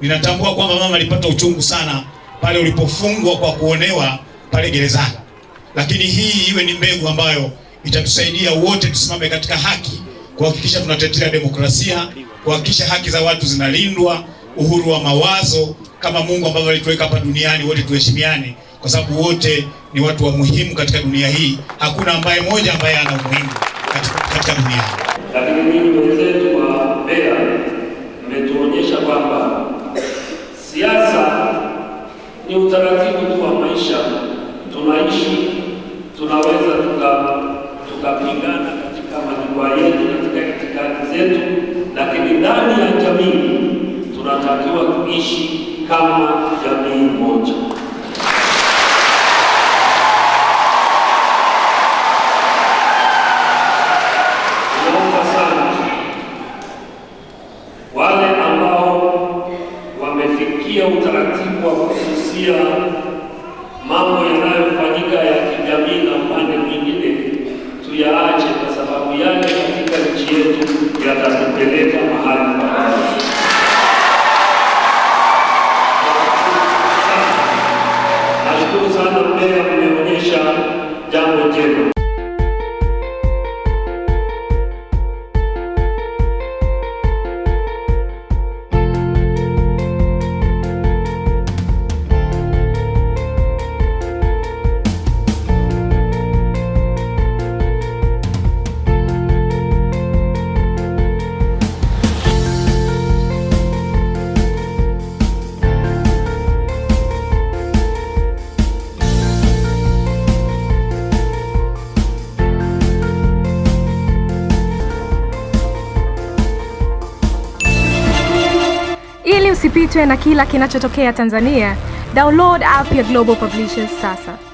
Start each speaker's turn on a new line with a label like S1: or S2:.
S1: Ninatambua kwamba mama alipata uchungu sana pale ulipofungwa kwa kuonewa pale gerezani, lakini hii iwe ni mbegu ambayo itatusaidia wote tusimame katika haki, kuhakikisha tunatetea demokrasia, kuhakikisha haki za watu zinalindwa, uhuru wa mawazo kama Mungu ambavyo alituweka hapa duniani, wote tuheshimiane, kwa sababu wote ni watu wa muhimu katika dunia hii. Hakuna ambaye moja ambaye ana umuhimu katika, katika dunia hii.
S2: Lakini ndani ya jamii tunatakiwa kuishi kama jamii moja. Utaratibu wa kususia mambo yanayofanyika ya kijamii na upande mwingine tuyaache, kwa sababu yale katika nchi yetu yatatupeleka mmeonyesha jambo jema.
S3: Ili usipitwe na kila kinachotokea Tanzania, download app ya Global Publishers sasa.